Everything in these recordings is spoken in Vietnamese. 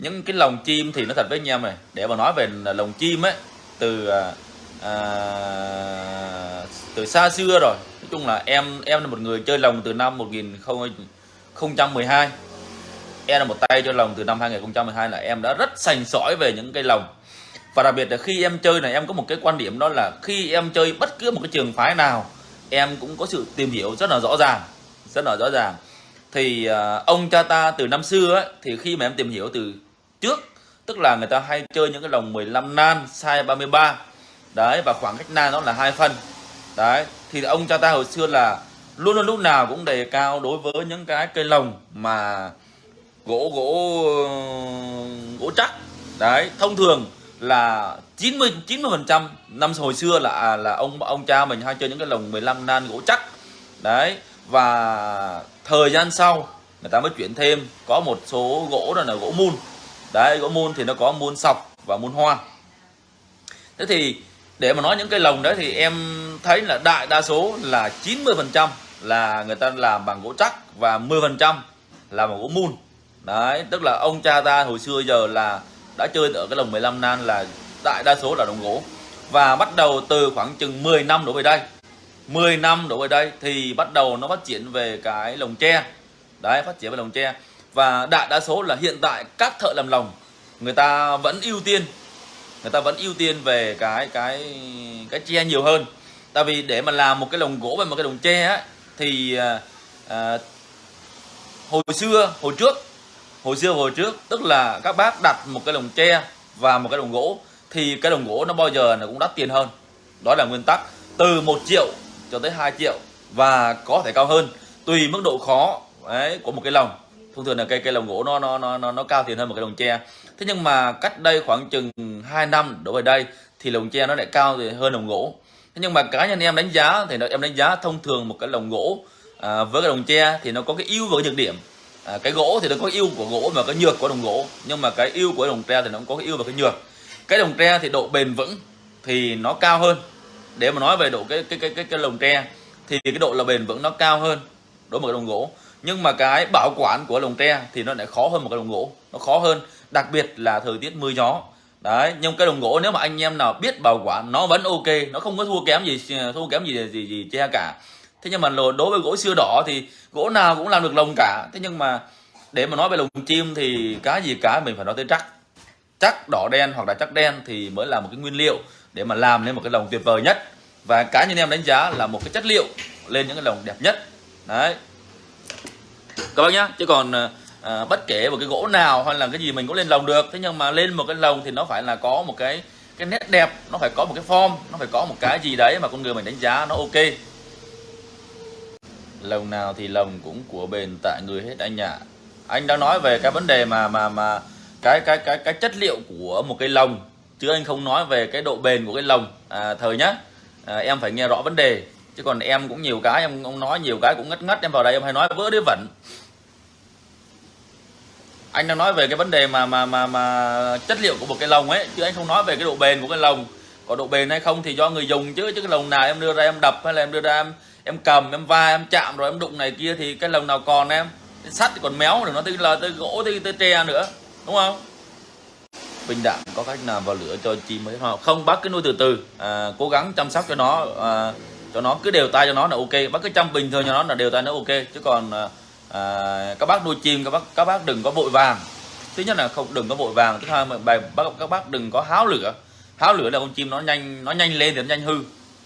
những cái lồng chim thì nó thật với anh em này. Để mà nói về lồng chim ấy từ à, à, từ xa xưa rồi. Nói chung là em em là một người chơi lồng từ năm 1012 em là một tay chơi lồng từ năm 2012 là em đã rất sành sỏi về những cây lồng. Và đặc biệt là khi em chơi này em có một cái quan điểm đó là khi em chơi bất cứ một cái trường phái nào em cũng có sự tìm hiểu rất là rõ ràng rất là rõ ràng. Thì uh, ông cha ta từ năm xưa ấy, thì khi mà em tìm hiểu từ trước, tức là người ta hay chơi những cái lồng 15 nan, size 33 đấy, và khoảng cách nan nó là hai phân đấy, thì ông cha ta hồi xưa là luôn luôn lúc nào cũng đề cao đối với những cái cây lồng mà gỗ gỗ gỗ chắc. Đấy, thông thường là 90 90 phần trăm năm hồi xưa là à, là ông ông cha mình hay chơi những cái lồng 15 nan gỗ chắc. Đấy, và thời gian sau người ta mới chuyển thêm. Có một số gỗ đó là gỗ mun đấy, gỗ mun thì nó có mun sọc và mun hoa. Thế thì để mà nói những cây lồng đấy thì em thấy là đại đa số là 90 phần trăm là người ta làm bằng gỗ chắc và 10 phần trăm là bằng gỗ mun. Đấy, tức là ông cha ta hồi xưa giờ là đã chơi ở cái lồng 15 nan là đại đa số là đồng gỗ. Và bắt đầu từ khoảng chừng 10 năm đổ về đây. 10 năm đổ về đây thì bắt đầu nó phát triển về cái lồng tre. Đấy, phát triển về lồng tre và đại đa số là hiện tại các thợ làm lồng người ta vẫn ưu tiên người ta vẫn ưu tiên về cái cái cái tre nhiều hơn. Tại vì để mà làm một cái lồng gỗ và một cái lồng tre á thì à, à, hồi xưa hồi trước hồi xưa hồi trước tức là các bác đặt một cái lồng tre và một cái lồng gỗ thì cái lồng gỗ nó bao giờ nó cũng đắt tiền hơn. Đó là nguyên tắc từ 1 triệu cho tới 2 triệu và có thể cao hơn tùy mức độ khó đấy, của một cái lồng thông thường là cây cây lồng gỗ nó nó nó nó, nó cao tiền hơn một cái lồng tre. Thế nhưng mà cách đây khoảng chừng 2 năm đổ về đây thì lồng tre nó lại cao hơn lồng gỗ. Thế nhưng mà cá nhân em đánh giá thì em đánh giá thông thường một cái lồng gỗ à, với cái lồng tre thì nó có cái ưu và cái nhược điểm. À, cái gỗ thì nó có ưu của gỗ và cái nhược của đồng gỗ. Nhưng mà cái ưu của đồng tre thì nó cũng có cái ưu và cái nhược. Cái đồng tre thì độ bền vững thì nó cao hơn. Để mà nói về độ cái cái cái cái, cái lồng tre thì cái độ là bền vững nó cao hơn đối với đồng gỗ nhưng mà cái bảo quản của lồng tre thì nó lại khó hơn một cái lồng gỗ. Nó khó hơn, đặc biệt là thời tiết mưa gió. Đấy, nhưng cái đồng gỗ nếu mà anh em nào biết bảo quản, nó vẫn ok, nó không có thua kém gì, thua kém gì gì gì tre cả. Thế nhưng mà đối với gỗ xưa đỏ thì gỗ nào cũng làm được lồng cả. Thế nhưng mà để mà nói về lồng chim thì cái gì cả mình phải nói tới chắc chắc đỏ đen hoặc là chắc đen thì mới là một cái nguyên liệu để mà làm nên một cái lồng tuyệt vời nhất. Và cá nhân em đánh giá là một cái chất liệu lên những cái lồng đẹp nhất. Đấy các bác nhá chứ còn à, bất kể một cái gỗ nào hay là cái gì mình cũng lên lồng được. Thế nhưng mà lên một cái lồng thì nó phải là có một cái cái nét đẹp nó phải có một cái form nó phải có một cái gì đấy mà con người mình đánh giá nó ok. Lồng nào thì lồng cũng của bền tại người hết anh ạ. Anh đang nói về cái vấn đề mà mà mà cái cái cái cái chất liệu của một cái lồng chứ anh không nói về cái độ bền của cái lồng. À, thời nhá à, em phải nghe rõ vấn đề chứ còn em cũng nhiều cái em ông nói nhiều cái cũng ngất ngất em vào đây em hay nói vỡ đế vẩn anh đang nói về cái vấn đề mà mà mà mà chất liệu của một cái lồng ấy chứ anh không nói về cái độ bền của cái lồng. Có độ bền hay không thì do người dùng chứ chứ cái lồng nào em đưa ra em đập hay là em đưa ra em em cầm em va em chạm rồi em đụng này kia thì cái lồng nào còn em? Sắt thì còn méo rồi nó tới là tới gỗ tới, tới tre nữa đúng không? Bình đạm có cách nào vào lửa cho chim mới không không bác cứ nuôi từ từ. À, cố gắng chăm sóc cho nó à, cho nó cứ đều tay cho nó là ok. Bác cứ chăm bình thường cho nó là đều tay nó ok. Chứ còn à, à, các bác nuôi chim các bác các bác đừng có vội vàng. Thứ nhất là không đừng có vội vàng. Thứ hai mà bài bác các bác đừng có háo lửa. Háo lửa là con chim nó nhanh nó nhanh lên thì nó nhanh hư.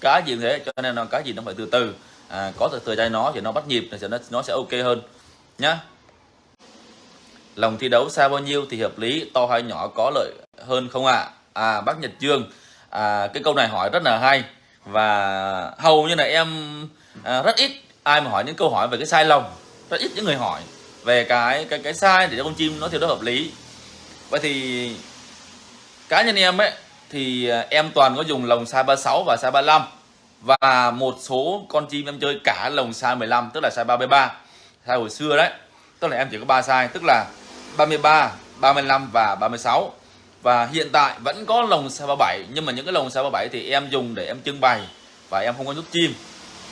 Cá gì thế cho nên là cá gì nó phải từ từ. À, có từ từ tay nó thì nó bắt nhịp thì nó nó sẽ ok hơn. Nhá. Lòng thi đấu xa bao nhiêu thì hợp lý to hay nhỏ có lợi hơn không ạ? À? à bác Nhật Dương à, cái câu này hỏi rất là hay và hầu như là em à, rất ít ai mà hỏi những câu hỏi về cái sai lồng rất ít những người hỏi về cái cái cái sai để cho con chim nó thiếu đó hợp lý. Vậy thì cá nhân em ấy thì à, em toàn có dùng lồng size 36 và size 35 và một số con chim em chơi cả lồng size 15 tức là size 33 size hồi xưa đấy. Tức là em chỉ có ba size tức là 33 35 và 36 và hiện tại vẫn có lồng xe 37 nhưng mà những cái lồng xe 37 thì em dùng để em trưng bày và em không có nhốt chim.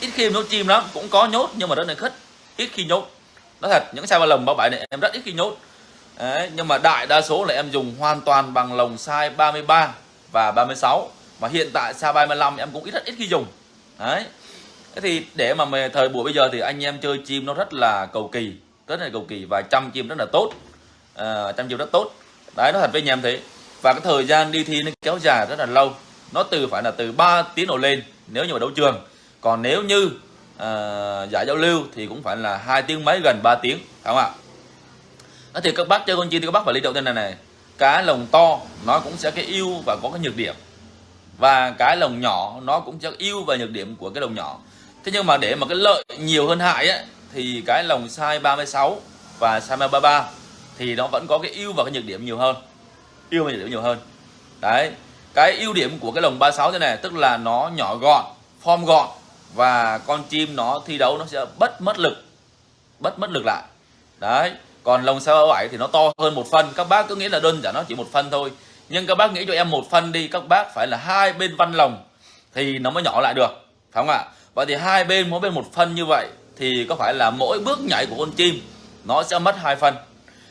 Ít khi em nhốt chim lắm cũng có nhốt nhưng mà rất là khất ít khi nhốt. Nói thật những size lồng 37 này em rất ít khi nhốt. Đấy, nhưng mà đại đa số là em dùng hoàn toàn bằng lồng size 33 và 36 mà hiện tại size 35 em cũng ít rất ít khi dùng. Đấy. Thế thì để mà thời buổi bây giờ thì anh em chơi chim nó rất là cầu kỳ rất là cầu kỳ và chăm chim rất là tốt. À, chăm chim rất tốt. Đấy nó thật với anh em thế và cái thời gian đi thi nó kéo dài rất là lâu. Nó từ phải là từ 3 tiếng đổ lên nếu như mà đấu trường. Còn nếu như à, giải giao lưu thì cũng phải là hai tiếng mấy gần 3 tiếng phải không ạ? À, thì các bác chơi con chim thì các bác phải lý trọng tên này này. Cái lồng to nó cũng sẽ cái ưu và có cái nhược điểm. Và cái lồng nhỏ nó cũng sẽ ưu và nhược điểm của cái lồng nhỏ. Thế nhưng mà để mà cái lợi nhiều hơn hại ấy, thì cái lồng size 36 và size 33 thì nó vẫn có cái ưu và cái nhược điểm nhiều hơn ưu mình nhược nhiều hơn. Đấy, cái ưu điểm của cái lồng 36 thế này, tức là nó nhỏ gọn, form gọn, và con chim nó thi đấu nó sẽ bất mất lực, bất mất lực lại. Đấy, còn lồng size 37 thì nó to hơn một phân. Các bác cứ nghĩ là đơn giản nó chỉ một phân thôi. Nhưng các bác nghĩ cho em một phân đi, các bác phải là hai bên văn lồng thì nó mới nhỏ lại được, phải không ạ? Vậy thì hai bên mỗi bên một phân như vậy thì có phải là mỗi bước nhảy của con chim nó sẽ mất hai phân?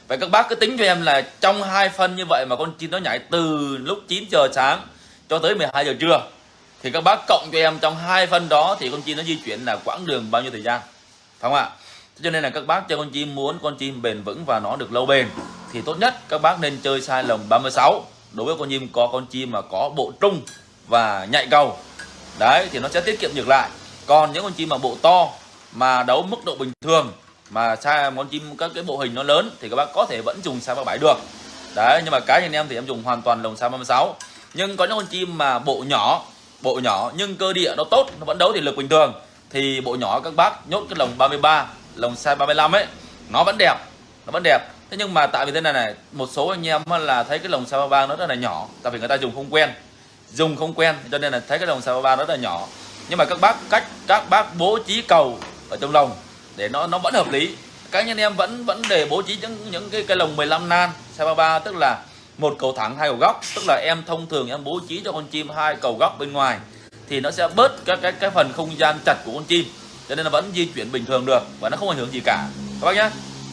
Vậy các bác cứ tính cho em là trong hai phân như vậy mà con chim nó nhảy từ lúc 9 giờ sáng cho tới 12 giờ trưa, thì các bác cộng cho em trong hai phân đó thì con chim nó di chuyển là quãng đường bao nhiêu thời gian? Phải không ạ? Cho nên là các bác chơi con chim muốn con chim bền vững và nó được lâu bền, thì tốt nhất các bác nên chơi sai lồng 36 đối với con chim có con chim mà có bộ trung và nhạy cầu, đấy, thì nó sẽ tiết kiệm ngược lại. Còn những con chim mà bộ to mà đấu mức độ bình thường mà xa con chim các cái bộ hình nó lớn thì các bác có thể vẫn dùng xa 37 được. Đấy, nhưng mà cá anh em thì em dùng hoàn toàn lồng xa 36 nhưng có những con chim mà bộ nhỏ bộ nhỏ nhưng cơ địa nó tốt, nó vẫn đấu thì lực bình thường, thì bộ nhỏ các bác nhốt cái lồng 33 lồng size 35 ấy, nó vẫn đẹp, nó vẫn đẹp. Thế nhưng mà tại vì thế này này, một số anh em là thấy cái lồng size 33 nó rất là nhỏ, tại vì người ta dùng không quen, dùng không quen, cho nên là thấy cái lồng size 33 rất là nhỏ. Nhưng mà các bác cách các bác bố trí cầu ở trong lồng để nó nó vẫn hợp lý. Các anh em vẫn vẫn để bố trí những những cái cái lồng 15 nan xe 33 tức là một cầu thẳng, hai cầu góc. Tức là em thông thường em bố trí cho con chim hai cầu góc bên ngoài, thì nó sẽ bớt các cái cái phần không gian chặt của con chim. Cho nên là vẫn di chuyển bình thường được và nó không ảnh hưởng gì cả. Các bác nhé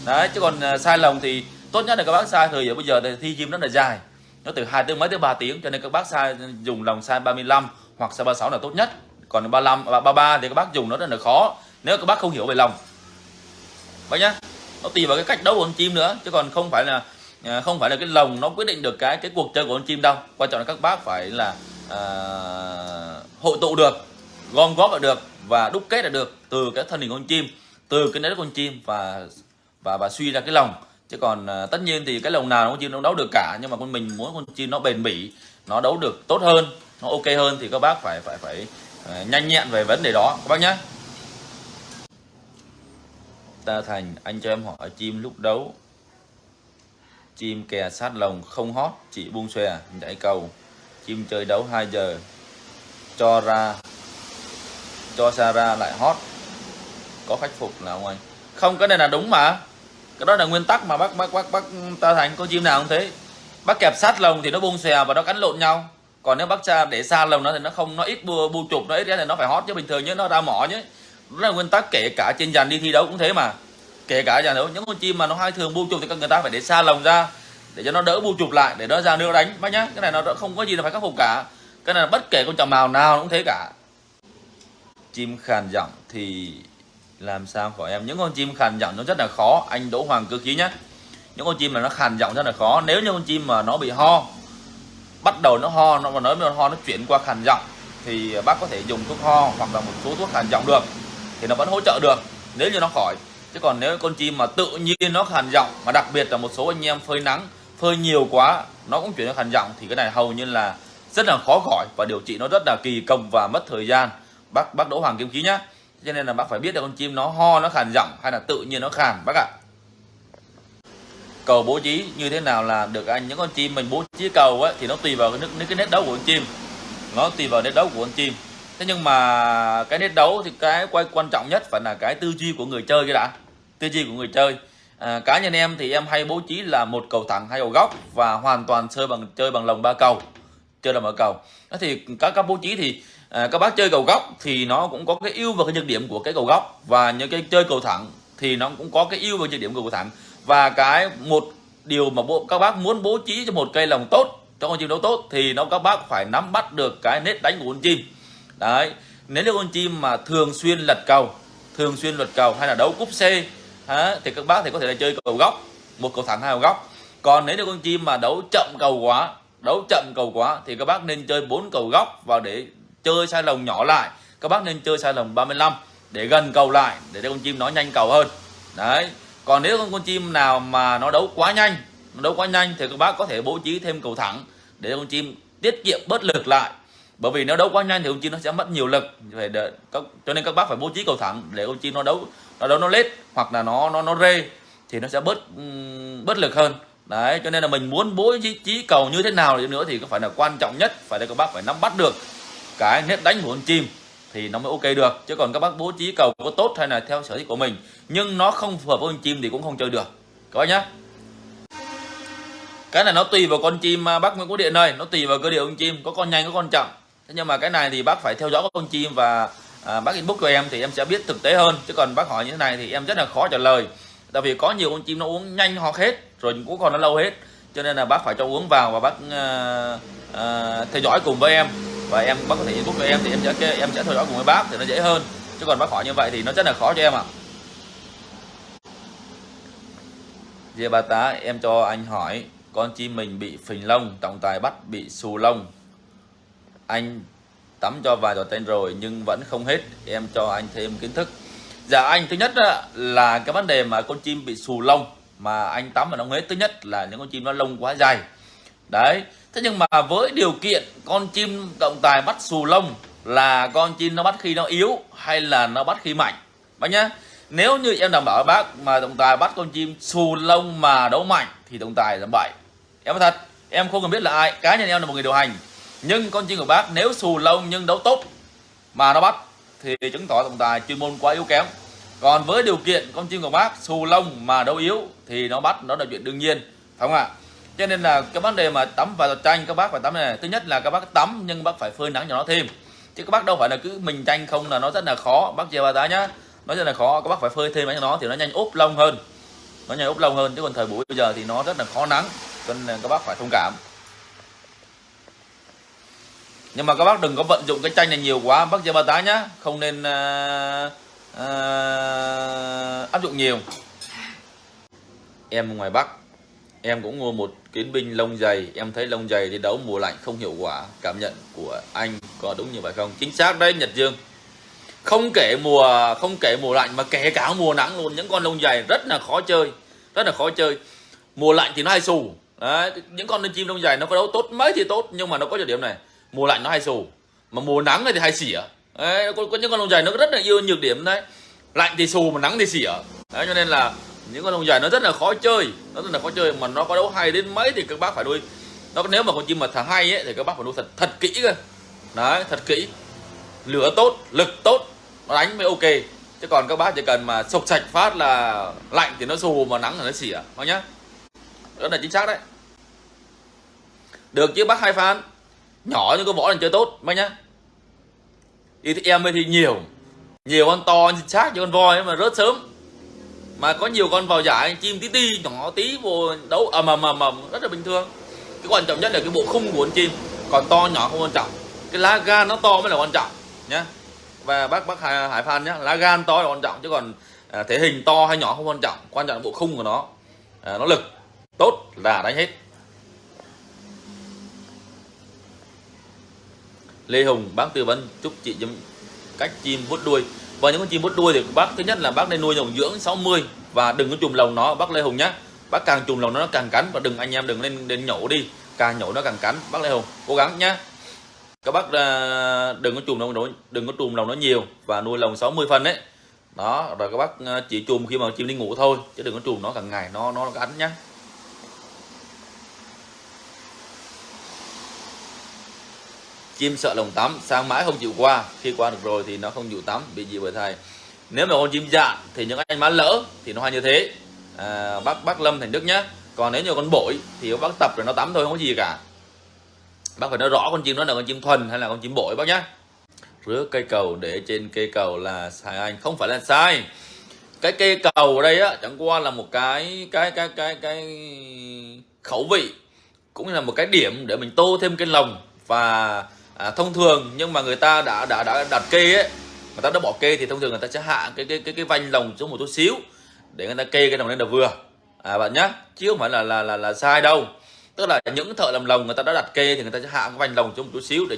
đấy, chứ còn à, sai lồng thì tốt nhất là các bác sai thời giờ bây giờ thì thi chim rất là dài. Nó từ hai tới mấy tới 3 tiếng, cho nên các bác sai, dùng lồng sai 35 hoặc sai 36 là tốt nhất. Còn 35 và 33 thì các bác dùng nó rất là khó. Nếu các bác không hiểu về lồng bác nhá nó tùy vào cái cách đấu của con chim nữa chứ còn không phải là à, không phải là cái lồng nó quyết định được cái cái cuộc chơi của con chim đâu. Quan trọng là các bác phải là à, hội tụ được gom góp được và đúc kết được từ cái thân hình con chim từ cái nét con chim và và và suy ra cái lồng chứ còn à, tất nhiên thì cái lồng nào con chim nó đấu được cả nhưng mà con mình muốn con chim nó bền bỉ nó đấu được tốt hơn nó ok hơn thì các bác phải phải phải phải nhanh nhẹn về vấn đề đó. Các bác nhé ta thành anh cho em hỏi chim lúc đấu. Chim kè sát lồng không hót chỉ buông xòe nhảy cầu. Chim chơi đấu 2 giờ cho ra cho xa ra lại hót. Có khắc phục là không anh? Không cái này là đúng mà. Cái đó là nguyên tắc mà bác bác bác bác ta thành. Có chim nào không thế? Bác kẹp sát lồng thì nó buông xòe và nó cắn lộn nhau. Còn nếu bác cha để xa lồng nó thì nó không nó ít bu, bu chụp nó ít thì nó phải hót chứ bình thường nhé nó ra mỏ nhé đó là nguyên tắc, kể cả trên dàn đi thi đấu cũng thế mà. Kể cả dàn đấu, những con chim mà nó hay thường bu chụp thì các người ta phải để xa lồng ra, để cho nó đỡ bu chụp lại, để nó ra nước đánh. Bác nhá, cái này nó không có gì là phải khắc phục cả. Cái này là bất kể con chồng màu nào cũng thế cả. Chim khàn giọng thì làm sao khỏi em? Những con chim khàn giọng nó rất là khó. Anh Đỗ Hoàng cơ khí nhé những con chim mà nó khàn giọng rất là khó. Nếu như con chim mà nó bị ho, bắt đầu nó ho, nó mà nói nó ho, nó chuyển qua khàn giọng, thì bác có thể dùng thuốc ho hoặc là một số thuốc khàn giọng được thì nó vẫn hỗ trợ được nếu như nó khỏi. Chứ còn nếu con chim mà tự nhiên nó khàn giọng mà đặc biệt là một số anh em phơi nắng phơi nhiều quá nó cũng chuyển sang khàn giọng thì cái này hầu như là rất là khó khỏi và điều trị nó rất là kỳ công và mất thời gian. Bác bác Đỗ Hoàng Kim Khí nhá. Cho nên là bác phải biết được con chim nó ho nó khàn giọng hay là tự nhiên nó khàn bác ạ. Cầu bố trí như thế nào là được anh? Những con chim mình bố trí cầu ấy, thì nó tùy vào cái, cái nét đấu của con chim. Nó tùy vào nét đấu của con chim thế nhưng mà cái nét đấu thì cái quay quan trọng nhất phải là cái tư duy của người chơi cái đã. Tư duy của người chơi. À, cá nhân em thì em hay bố trí là một cầu thẳng hai cầu góc và hoàn toàn chơi bằng chơi bằng lồng ba cầu chơi là mở cầu. Đó thì các các bố trí thì à, các bác chơi cầu góc thì nó cũng có cái ưu và cái nhược điểm của cái cầu góc và những cái chơi cầu thẳng thì nó cũng có cái ưu và nhược điểm của cầu thẳng. Và cái một điều mà bộ các bác muốn bố trí cho một cây lồng tốt cho con chim đấu tốt thì nó các bác phải nắm bắt được cái nét đánh của con chim đấy nếu như con chim mà thường xuyên lật cầu thường xuyên lật cầu hay là đấu cúp C hả, thì các bác thì có thể là chơi cầu góc một cầu thẳng hai cầu góc. Còn nếu như con chim mà đấu chậm cầu quá đấu chậm cầu quá thì các bác nên chơi bốn cầu góc và để chơi sai lồng nhỏ lại. Các bác nên chơi sai lồng 35 để gần cầu lại để cho con chim nó nhanh cầu hơn. Đấy còn nếu con con chim nào mà nó đấu quá nhanh nó đấu quá nhanh thì các bác có thể bố trí thêm cầu thẳng để con chim tiết kiệm bớt lực lại bởi vì nếu đấu quá nhanh thì con chim nó sẽ mất nhiều lực. Phải đợi, các, cho nên các bác phải bố trí cầu thẳng để con chim nó đấu nó đấu nó lết hoặc là nó nó nó rê thì nó sẽ bớt bớt lực hơn. Đấy cho nên là mình muốn bố trí trí cầu như thế nào nữa thì có phải là quan trọng nhất phải là các bác phải nắm bắt được cái nét đánh của con chim thì nó mới ok được. Chứ còn các bác bố trí cầu có tốt hay là theo sở thích của mình nhưng nó không phù hợp với con chim thì cũng không chơi được. Các bác nhá. Cái này nó tùy vào con chim à, bác Nguyễn Quốc Điện ơi nó tùy vào cơ địa con chim có con nhanh có con chậm thế nhưng mà cái này thì bác phải theo dõi con chim và à, bác inbox cho em thì em sẽ biết thực tế hơn. Chứ còn bác hỏi như thế này thì em rất là khó trả lời. Tại vì có nhiều con chim nó uống nhanh hoặc hết rồi cũng còn nó lâu hết. Cho nên là bác phải cho uống vào và bác à, à, theo dõi cùng với em. Và em bác có thể inbox cho em thì em sẽ em sẽ theo dõi cùng với bác thì nó dễ hơn. Chứ còn bác hỏi như vậy thì nó rất là khó cho em ạ. À. Dê ba tá em cho anh hỏi con chim mình bị phình lông trọng tài bắt bị xù lông anh tắm cho vài giọt tên rồi nhưng vẫn không hết. Em cho anh thêm kiến thức. Dạ anh, thứ nhất là cái vấn đề mà con chim bị xù lông mà anh tắm mà nó hết. Thứ nhất là những con chim nó lông quá dài đấy, thế nhưng mà với điều kiện con chim trọng tài bắt xù lông là con chim nó bắt khi nó yếu hay là nó bắt khi mạnh? Bác nhá, nếu như em đảm bảo bác mà trọng tài bắt con chim xù lông mà đấu mạnh thì trọng tài là bậy. Em nói thật, em không cần biết là ai. Cá nhân em là một người điều hành nhưng con chim của bác nếu xù lông nhưng đấu tốt mà nó bắt, thì chứng tỏ trọng tài chuyên môn quá yếu kém. Còn với điều kiện con chim của bác xù lông mà đấu yếu thì nó bắt, nó là chuyện đương nhiên, phải không ạ? Cho nên là cái vấn đề mà tắm và tranh các bác phải tắm này thứ nhất là các bác tắm nhưng bác phải phơi nắng cho nó thêm. Chứ các bác đâu phải là cứ mình tranh không là nó rất là khó. Bác chia ba giá nhá, nó rất là khó. Các bác phải phơi thêm cho nó thì nó nhanh úp lông hơn. Nó nhanh úp lông hơn, chứ còn thời buổi bây giờ thì nó rất là khó nắng, cho nên các bác phải thông cảm nhưng mà các bác đừng có vận dụng cái chanh này nhiều quá. Bác chia ba tá nhá không nên uh, uh, áp dụng nhiều. Em ngoài bắc em cũng mua một kiến binh lông dày. Em thấy lông dày thì đấu mùa lạnh không hiệu quả. Cảm nhận của anh có đúng như vậy không? Chính xác đấy nhật dương. Không kể mùa không kể mùa lạnh mà kể cả mùa nắng luôn. Những con lông dày rất là khó chơi rất là khó chơi. Mùa lạnh thì nó hay xù. Đấy, những con chim lông dày nó có đấu tốt mấy thì tốt nhưng mà nó có nhược điểm này mùa lạnh nó hay xù mà mùa nắng thì hay xỉa. Đấy, có, có những con lông dài nó rất là yêu nhược điểm đấy. Lạnh thì xù mà nắng thì xỉa. Đấy, cho nên là những con lông dài nó rất là khó chơi. Nó rất là khó chơi mà nó có đấu hay đến mấy thì các bác phải nuôi nó nếu mà con chim mà thả hay ấy, thì các bác phải nuôi thật thật kỹ cơ. Đấy thật kỹ. Lửa tốt lực tốt nó đánh mới ok. Chứ còn các bác chỉ cần mà sộc sạch phát là lạnh thì nó xù mà nắng thì nó xỉa. Bác nhá. Đó là chính xác đấy. Được chứ bác hai phán? Nhỏ nhưng có võ là chơi tốt bác nhá. Thì em thì nhiều. Nhiều con to chính xác như con voi mà rớt sớm. Mà có nhiều con vào giải chim tí ti nhỏ tí vô đấu ầm ầm ầm ầm rất là bình thường. Cái quan trọng nhất là cái bộ khung của con chim. Còn to nhỏ không quan trọng. Cái lá gan nó to mới là quan trọng nhá. Và bác bác hải, hải phan nhá lá gan to là quan trọng chứ còn à, thể hình to hay nhỏ không quan trọng. Quan trọng là bộ khung của nó. À, nó lực tốt là đánh hết. Lê Hùng, bác tư vấn, chúc chị cách chim vuốt đuôi. Và những con chim vuốt đuôi thì bác, thứ nhất là bác nên nuôi dòng dưỡng 60 và đừng có chùm lồng nó, bác Lê Hùng nhá. Bác càng chùm lồng nó càng cắn. Và đừng, anh em đừng lên đến nhổ đi, càng nhổ nó càng cắn, bác Lê Hùng. Cố gắng nhá. Các bác à, đừng có chùm lồng nó, đừng có chùm lồng nó nhiều và nuôi lồng 60 phân đấy đó, rồi các bác à, chỉ chùm khi mà chim đi ngủ thôi, chứ đừng có chùm nó càng ngày, nó nó cắn nhá. Chim sợ lồng tắm sang mãi không chịu qua. Khi qua được rồi thì nó không chịu tắm bị gì bởi thầy. Nếu mà con chim dạn thì những anh má lỡ thì nó hay như thế. À, bác bác lâm thành đức nhá. Còn nếu như con bội thì bác tập rồi nó tắm thôi không có gì cả. Bác phải nói rõ con chim đó là con chim thuần hay là con chim bội bác nhá. Rứa cây cầu để trên cây cầu là sai anh. Không phải là sai. Cái cây cầu ở đây á chẳng qua là một cái cái cái cái cái khẩu vị cũng là một cái điểm để mình tô thêm cái lồng và à, thông thường nhưng mà người ta đã đã đã đặt kê ấy người ta đã bỏ kê thì thông thường người ta sẽ hạ cái cái cái cái vanh lồng xuống một chút xíu để người ta kê cái lồng lên là vừa. À bạn nhá chứ không phải là là là là sai đâu. Tức là những thợ làm lồng người ta đã đặt kê thì người ta sẽ hạ cái vành lồng xuống một chút xíu để